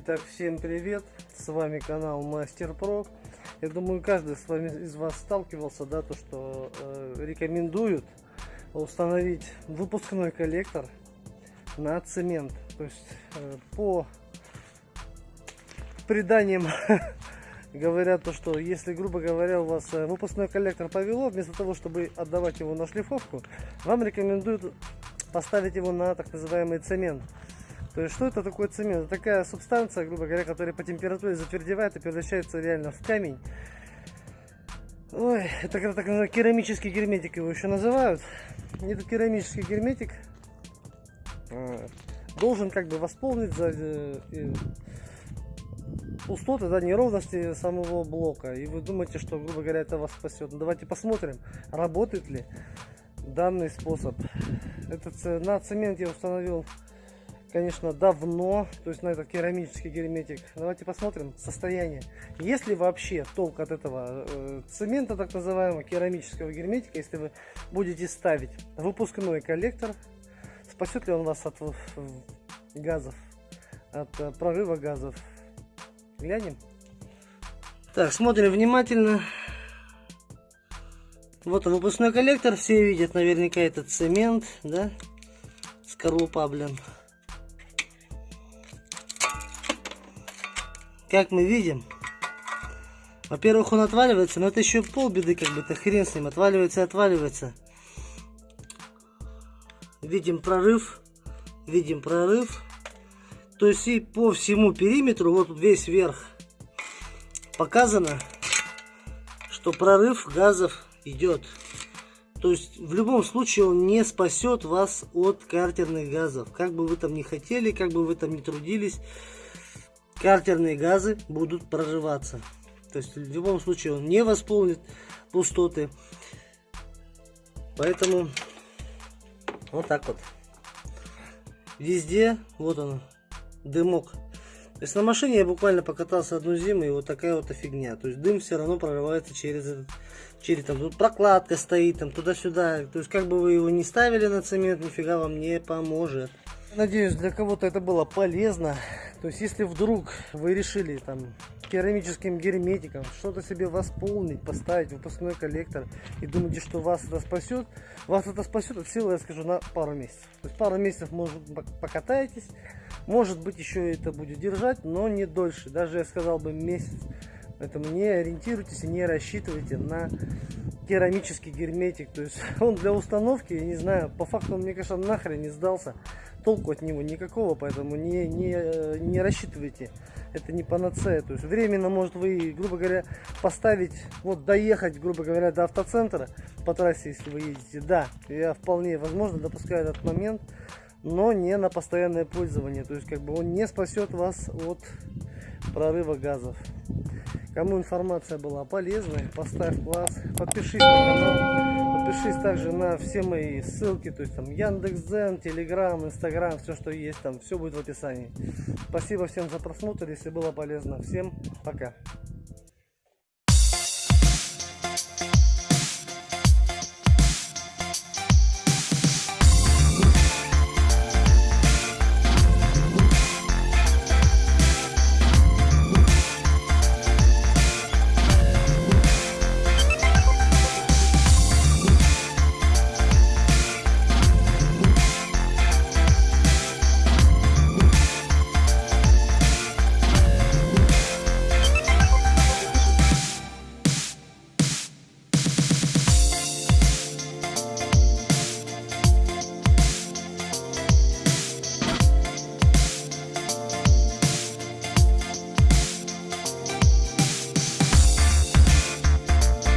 Итак, всем привет! С вами канал Мастер Про. Я думаю, каждый с вами из вас сталкивался, да, то что э, рекомендуют установить выпускной коллектор на цемент. То есть э, по преданиям говорят то, что если, грубо говоря, у вас э, выпускной коллектор повело, вместо того, чтобы отдавать его на шлифовку, вам рекомендуют поставить его на так называемый цемент. То есть, что это такое цемент? Это такая субстанция, грубо говоря, которая по температуре затвердевает и превращается реально в камень. Ой, это так называемый керамический герметик его еще называют. Этот керамический герметик а, должен как бы восполнить за, э, пустоты, да, неровности самого блока. И вы думаете, что, грубо говоря, это вас спасет. Ну, давайте посмотрим, работает ли данный способ. Этот, на цемент я установил конечно, давно, то есть на этот керамический герметик. Давайте посмотрим состояние. Если вообще толк от этого э, цемента, так называемого керамического герметика, если вы будете ставить выпускной коллектор, спасет ли он вас от газов, от э, прорыва газов? Глянем. Так, смотрим внимательно. Вот он, выпускной коллектор, все видят наверняка этот цемент, да, скорлупа, блин. Как мы видим, во-первых, он отваливается, но это еще полбеды, как бы, это хрен с ним, отваливается отваливается. Видим прорыв, видим прорыв. То есть и по всему периметру, вот весь верх, показано, что прорыв газов идет. То есть в любом случае он не спасет вас от картерных газов. Как бы вы там ни хотели, как бы вы там ни трудились, картерные газы будут прорываться. То есть в любом случае он не восполнит пустоты. Поэтому вот так вот. Везде, вот он, дымок. То есть на машине я буквально покатался одну зиму и вот такая вот фигня. То есть дым все равно прорывается через этот, через там тут прокладка стоит, там туда-сюда. То есть как бы вы его не ставили на цемент, нифига вам не поможет. Надеюсь, для кого-то это было полезно. То есть, если вдруг вы решили там керамическим герметиком что-то себе восполнить, поставить выпускной коллектор и думаете, что вас это спасет, вас это спасет от силы, я скажу, на пару месяцев. То есть, пару месяцев, может, покатаетесь, может быть, еще это будет держать, но не дольше. Даже, я сказал бы, месяц. Поэтому не ориентируйтесь и не рассчитывайте на керамический герметик. То есть он для установки, я не знаю, по факту он, мне кажется, нахрен не сдался толку от него никакого, поэтому не, не, не рассчитывайте. Это не панацея. То есть временно, может, вы, грубо говоря, поставить, вот доехать, грубо говоря, до автоцентра по трассе, если вы едете. Да, я вполне возможно допускаю этот момент, но не на постоянное пользование. То есть, как бы он не спасет вас от прорыва газов. Кому информация была полезной, поставь класс, подпишись на канал, подпишись также на все мои ссылки, то есть там Яндекс.Дзен, Телеграм, Инстаграм, все что есть там, все будет в описании. Спасибо всем за просмотр, если было полезно. Всем пока.